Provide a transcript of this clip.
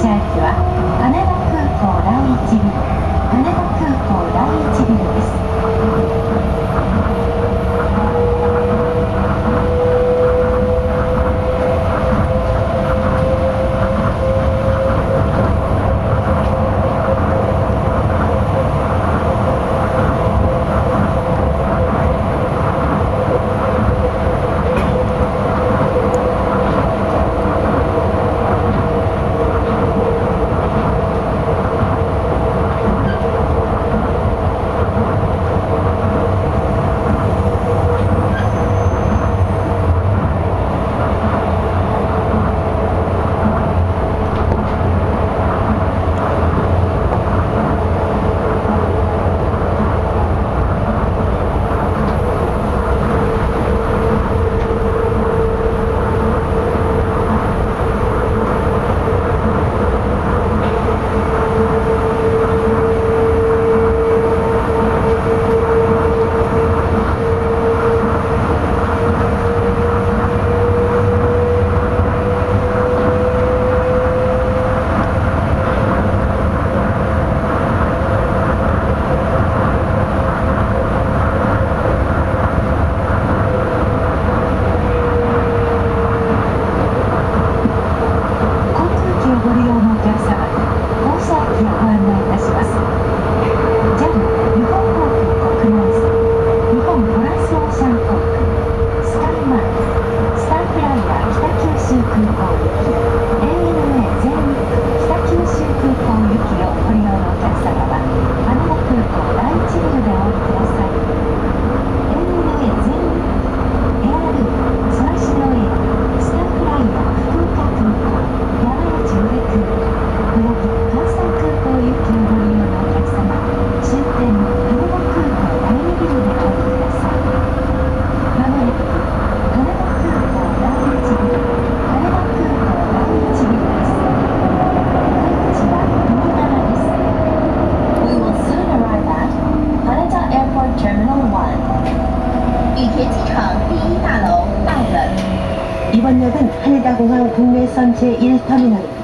现在是吧。 이번 역은 한일다공항 국내선 제1터미널입니다.